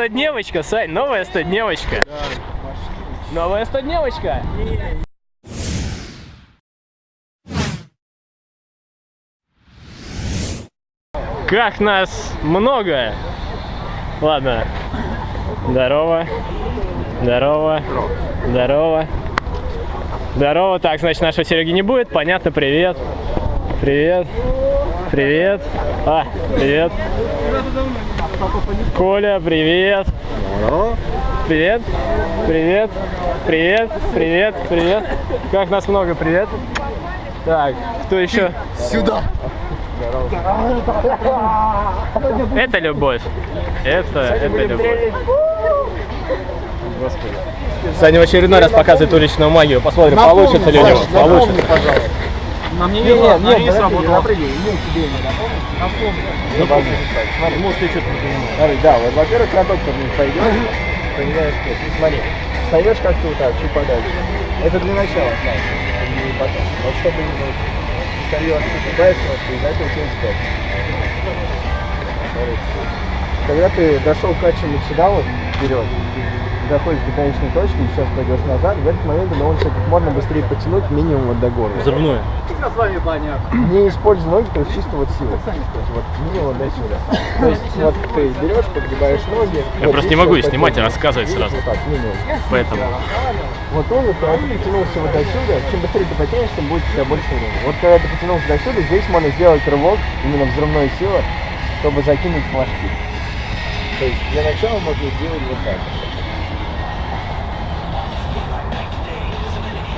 стодневочка, Сань, новая стодневочка. Новая стодневочка. Как нас много. Ладно. Здорово. Здорово. Здорово. Здорово. Так, значит, нашего Сереги не будет. Понятно, привет. Привет. Привет. А, привет. Коля, привет. Привет. Привет. Привет. Привет. Привет. Как нас много, привет. Так, кто еще? Сюда! Это любовь. Это, это любовь. Господи. Саня в очередной раз показывает уличную магию. Посмотрим, получится ли у него. Получится. пожалуйста. Нам не Нет, везло, нет, на подожди, работал. напрыгай. Нет, тебе не напомню. Напомни. Смотри, может, ты что-то не понимаешь. Смотри, да, вот, во-первых, каток ты вниз пойдешь, понимаешь, что, ну, смотри, встаешь как-то вот так, чуть подальше. Это для начала, знаешь, не потом. Вот чтобы не вот, встаешь, погибаешь просто, из-за этого через стоп. Смотри. Когда ты дошел качем вот сюда вот, вперед, доходишь до конечной точки, сейчас пойдешь назад, в этот момент довольно как можно быстрее потянуть минимум вот до горла. Взрывное. С вами понятно. Не используя ноги, то есть чисто вот силу. Вот минимум до сюда. То есть вот ты берешь, подгибаешь ноги. Я вот, просто и не могу и снимать, и потянул. рассказывать сразу. Вот так, минимум. Поэтому. Вот он, вот, а потянулся вот отсюда, чем быстрее ты потянешь, тем будет у тебя больше времени. Вот когда ты потянулся до сюда, здесь можно сделать рывок, именно взрывной силы, чтобы закинуть флажки. То есть для начала можно сделать вот так.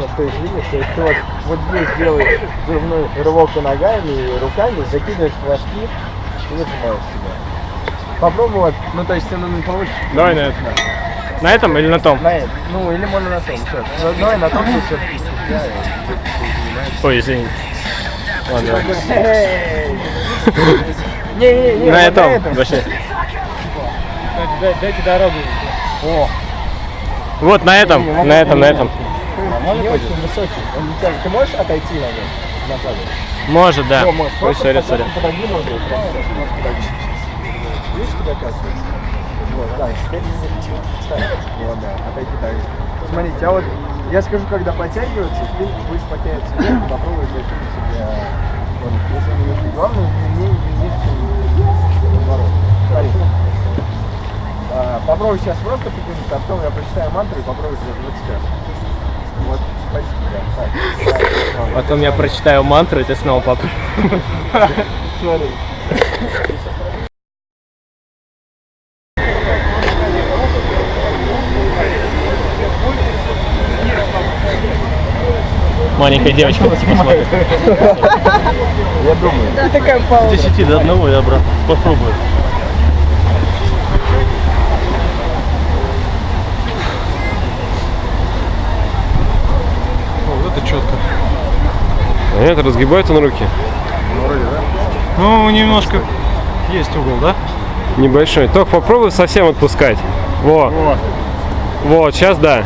Вот, то есть, видишь, то есть ты вот, вот здесь делаешь взрывной рывок и ногами, и руками, закидываешь флажки и нажимаешь себя. Попробуй вот, ну то есть ты ну, не получишь. Давай на этом. На этом или на том? На этом. Ну, или можно на том. Всё. Ну, Давай на том, что все. Ой, извини. Ладно. Не-не-не. На вот этом. Вообще. Дайте, дайте дорогу. О, Вот на этом, на этом, на этом. Не очень высокий. Он не тянет. Ты можешь отойти на? Назад. Может, да. Ой, сори, сори. Видишь, куда оказывается? Вот, да. Вот, да, отойди. Смотрите, а вот я скажу, когда подтягиваться, ты будешь подтягиваться вверх, попробуй закинуть себя. Вот, если. Главное, не ниже, наоборот. Смотри. А, попробуй сейчас просто потянуться, а потом я прочитаю мантру и попробуй сделать вот сейчас. Потом я прочитаю мантру, и ты снова попробуй. Смотри. Маленькая девочка посмотрит. Я думаю. С 10 до одного я, брат, попробую. О, вот это четко. Нет, разгибаются на руки. Ну, немножко есть угол, да? Небольшой. Только попробуй совсем отпускать. Во. Вот, сейчас да.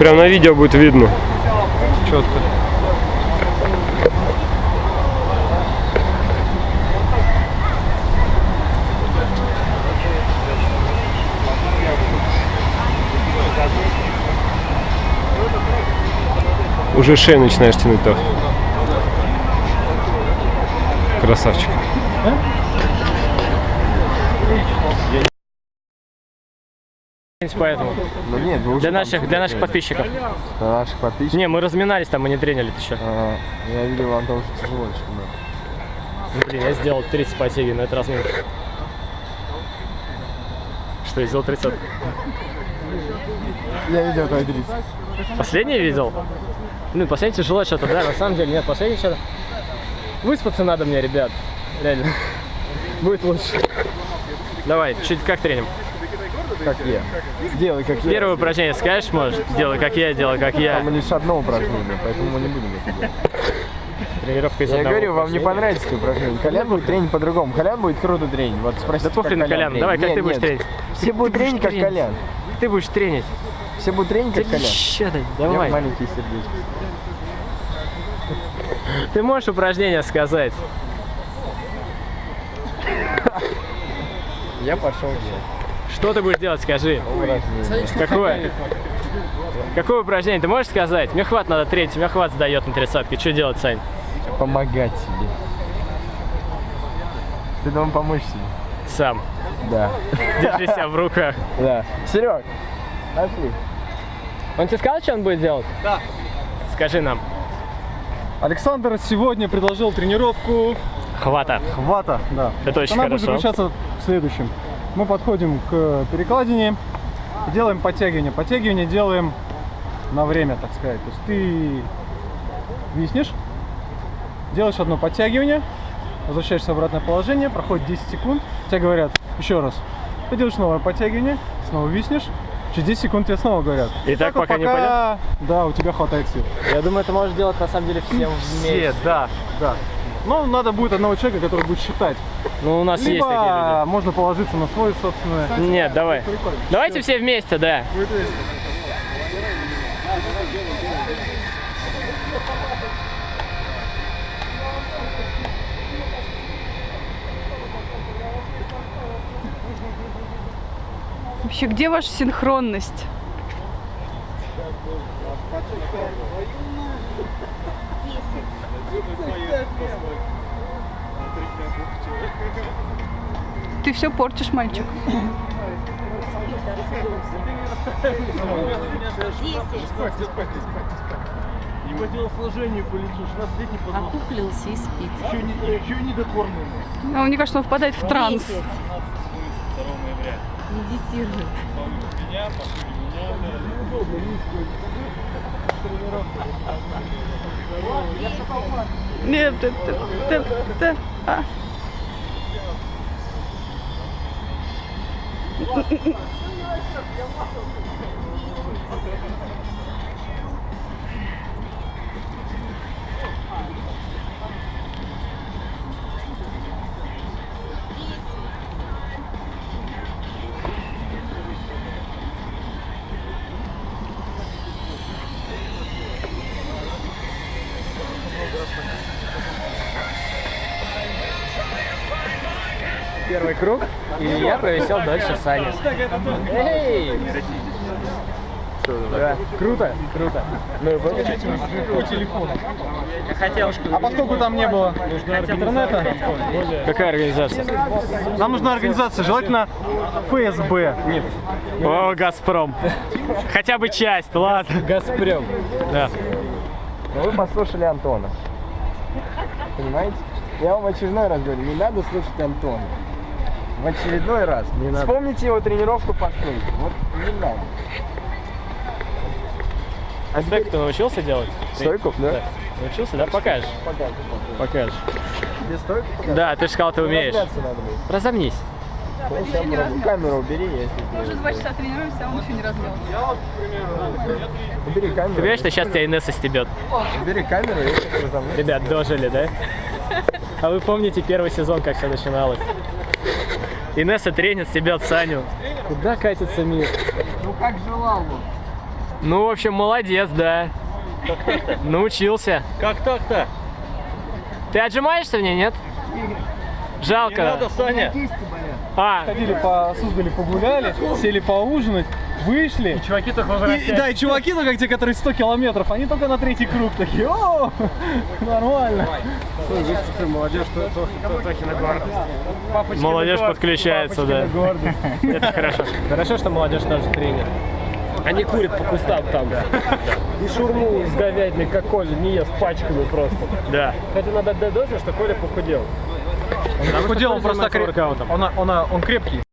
Прям на видео будет видно. Четко. Уже шею начинаешь тянуть так. Красавчик. Поэтому. Ну нет, Для наших, для наших подписчиков. Для наших подписчиков. Не, мы разминались там, мы не тренили еще. А, я видел, вам тоже тяжело, что ли. Ну, блин, я сделал 30 подтяги на этот размин. Что, я сделал 30? Я видел твой 30. Последний видел? Блин, последний тяжело что-то, да, на самом деле, нет, последний что-то... Выспаться надо мне, ребят, реально. Будет лучше. Давай, чуть как треним? Как я. Сделай, как я. Первое упражнение скажешь, может? Делай как я, делай как я. Там лишь одно упражнение, поэтому мы не будем это делать. Тренировка из Я говорю, вам не понравится это упражнение. Колян будет тренить по-другому. Колян будет круто тренить. Вот спросите, Да пофиг на тренит. давай, как Нет, ты будешь нет. тренить? Все будут тренить, как. Колян. Ты будешь тренить. Все будут тренить, как Колян. Ща ты, Я давай. маленький сердечко. Ты можешь упражнение сказать? Я пошел делать. Что ты будешь делать, скажи? Какое? Какое упражнение? Ты можешь сказать? Мне хват надо третий, мне хват сдает на тридцатке. Что делать, Сань? Помогать себе. Ты должен помочь себе. Сам. Да. Держи себя в руках. Да. Серег, пошли. Он тебе сказал, что он будет делать? Да. Скажи нам. Александр сегодня предложил тренировку Хвата. хвата. Да. Это очень Она будет хорошо. заключаться в следующем. Мы подходим к перекладине, делаем подтягивание. Подтягивание делаем на время, так сказать. То есть ты виснешь, делаешь одно подтягивание, возвращаешься в обратное положение, проходит 10 секунд, тебе говорят еще раз, ты делаешь новое подтягивание, снова виснешь, через 10 секунд тебе снова говорят. И так вот пока не Да, у тебя хватает сил. Я думаю, это можешь делать на самом деле всем Все, да, да. Но надо будет одного человека, который будет считать. Ну, у нас есть такие Либо можно положиться на свой собственный. люди. Нет, давай. Давайте все вместе, да. Вообще, где ваша синхронность? Ты все портишь, мальчик. Не по телосложению по лицу, 16-летний подросток. Окуклился и спит. Еще не, еще не докормленный. А мне кажется, он впадает в транс. Медитирует. Нет, ты, ты, ты, ты, а. Первый круг, и я провисел дальше Сани. Эй! Да, круто, круто. Ну и? По телефону. Я хотел. А поскольку там не было интернета, Какая организация? нам нужна организация, желательно ФСБ. Нет. О, Газпром. Хотя бы часть, ладно. Газпром. Да. Но вы послушали Антона. Понимаете? Я вам очередной раз говорю, не надо слушать Антона. В очередной раз. Не надо. Вспомните его тренировку по стойке. Вот не надо. А стойку ты научился делать? Стойку, да? Научился, да? Покажешь. Покажи. Покажешь. Тебе стойку покажи? Да, ты же сказал, ты умеешь. Разомнись. Камеру убери, если Уже два часа тренируемся, а он еще не размялся. Убери камеру. Ты понимаешь, что сейчас тебя Инесса стебет? Убери камеру, я разомнусь. Ребят, дожили, да? А вы помните первый сезон, как все начиналось? Инесса тренит, стебет Саню. Куда катится мир? Ну как желал бы. Ну, в общем, молодец, да. Научился. Как так-то? Ты отжимаешься в ней, нет? Жалко. Саня. А, Ходили по Суздале, погуляли, сели поужинать, вышли. чуваки только И, возвращаются. да, и чуваки, ну как те, которые 100 километров, они только на третий круг такие, о, нормально. молодежь, Тохина. Молодежь подключается, да. Это хорошо. Хорошо, что молодежь тоже тренер. Они курят по кустам там. И шурму с говядиной, как Коля, не ест пачками просто. Да. Хотя надо отдать должное, что Коля похудел. Он Похудел, он просто креп- воркаутом. он, он, он крепкий.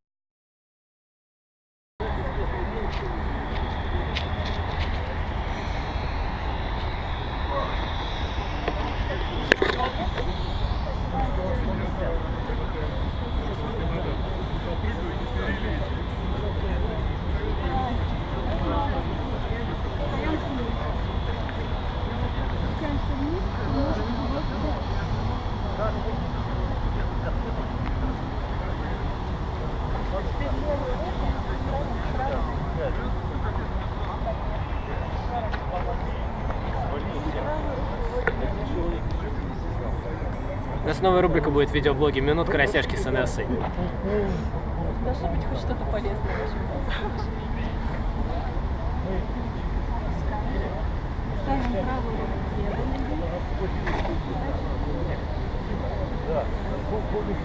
Нас новая рубрика будет в видеоблоге «Минутка растяжки с Инессой». Должно быть хоть что-то полезное.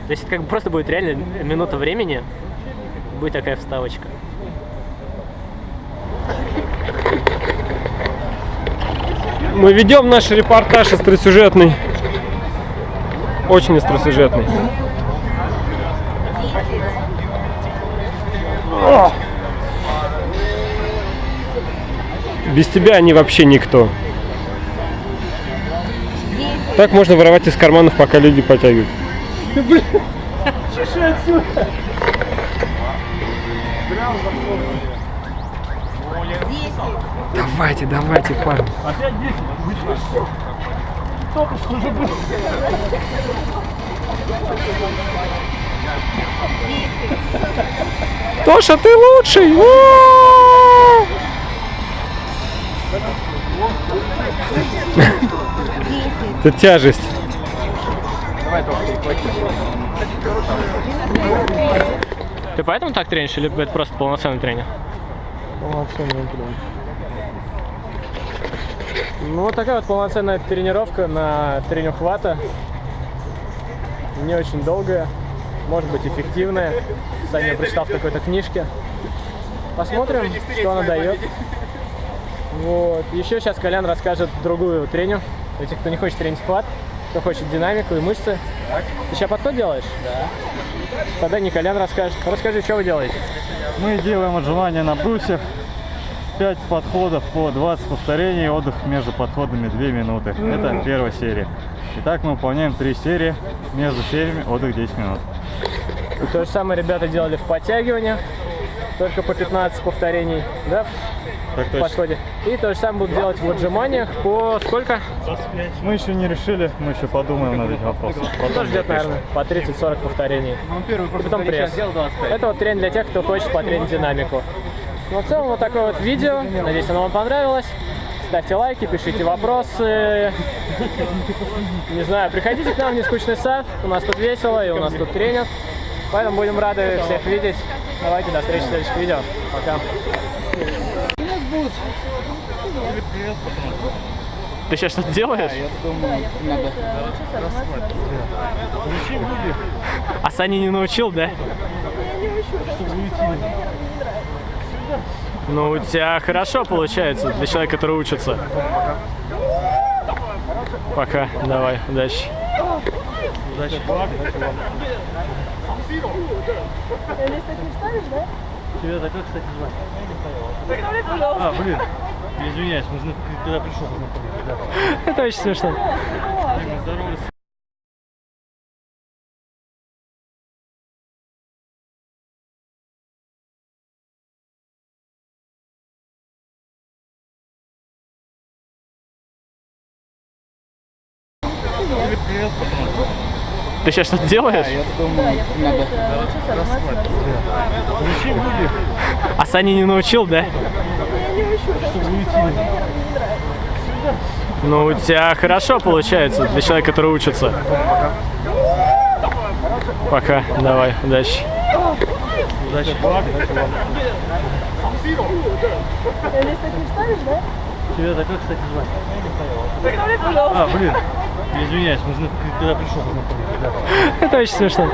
То есть это как бы просто будет реально минута времени, будет такая вставочка. Мы ведем наш репортаж остросюжетный. Очень остросюжетный. О! Без тебя они вообще никто. Так можно воровать из карманов, пока люди потягивают. Давайте, давайте, парни. Тоша, ты лучший! Это тяжесть. Ты поэтому так тренишь или это просто полноценный тренинг? Полноценный тренинг. Ну, вот такая вот полноценная тренировка на тренинг хвата. Не очень долгая, может быть эффективная. Саня прочитал в какой-то книжке. Посмотрим, что она дает. Вот. Еще сейчас Колян расскажет другую треню. Для тех, кто не хочет тренить хват, кто хочет динамику и мышцы. Ты сейчас подход делаешь? Да. Тогда не Колян расскажет. Расскажи, что вы делаете? Мы делаем отжимания на брусьях. 5 подходов по 20 повторений, отдых между подходами 2 минуты. Это первая серия. Итак, мы выполняем 3 серии, между сериями отдых 10 минут. И то же самое ребята делали в подтягиваниях, только по 15 повторений, да, Так в подходе. И то же самое будут делать в отжиманиях по сколько? Мы еще не решили, мы еще подумаем над этим вопросом. Ну, тоже где-то, наверное, по 30-40 повторений. И потом пресс. Это вот тренинг для тех, кто хочет потренить динамику. Ну, в целом, вот такое вот видео. Надеюсь, оно вам понравилось. Ставьте лайки, пишите вопросы. Не знаю, приходите к нам в нескучный сад. У нас тут весело и у нас тут тренинг. Поэтому будем рады всех видеть. Давайте, до встречи в следующих видео. Пока. Ты сейчас что-то делаешь? А Саня не научил, да? Ну, у тебя хорошо получается для человека, который учится. Пока. Давай, удачи. Тебя так как, кстати, звать? А, блин, извиняюсь, мы зна- когда пришел, познакомились. Это очень смешно. Здоровались. Сейчас что-то делаешь? Ключи были. А Саня не научил, да? Ну, у тебя хорошо получается для человека, который учится. Пока. Давай, удачи. Удачи. Тебя так как, кстати, звать? А, блин, извиняюсь, мы зна- когда пришел, познакомились. Это очень смешно.